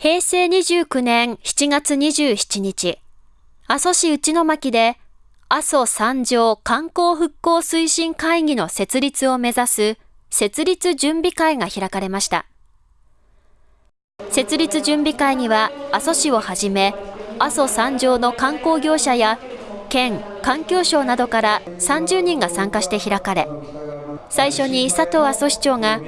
平成29年7月27日、阿蘇市内巻で阿蘇三条観光復興推進会議の設立を目指す設立準備会が開かれました。設立準備会には阿蘇市をはじめ、阿蘇三条の観光業者や県、環境省などから30人が参加して開かれ、最初に佐藤阿蘇市長が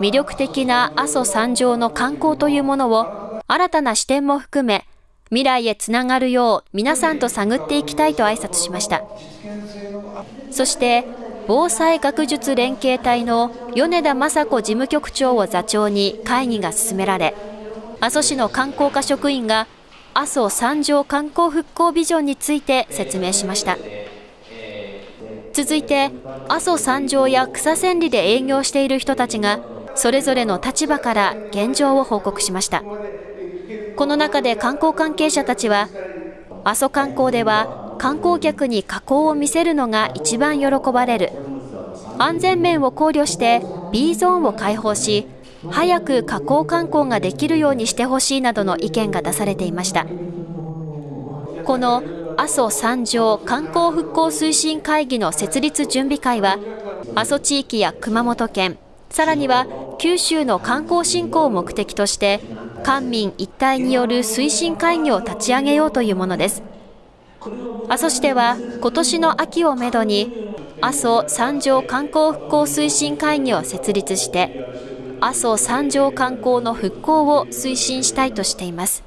魅力的な阿蘇山上の観光というものを新たな視点も含め未来へつながるよう皆さんと探っていきたいと挨拶しました。そして防災学術連携隊の米田雅子事務局長を座長に会議が進められ阿蘇市の観光課職員が阿蘇山上観光復興ビジョンについて説明しました。続いて阿蘇山上や草千里で営業している人たちがそれぞれの立場から現状を報告しました。この中で観光関係者たちは阿蘇観光では観光客に加工を見せるのが一番喜ばれる。安全面を考慮して B ゾーンを開放し早く加工観光ができるようにしてほしいなどの意見が出されていました。この阿蘇三条観光復興推進会議の設立準備会は阿蘇地域や熊本県さらには九州の観光振興を目的として官民一体による推進会議を立ち上げようというものです。阿蘇市では今年の秋をめどに阿蘇三条観光復興推進会議を設立して阿蘇三条観光の復興を推進したいとしています。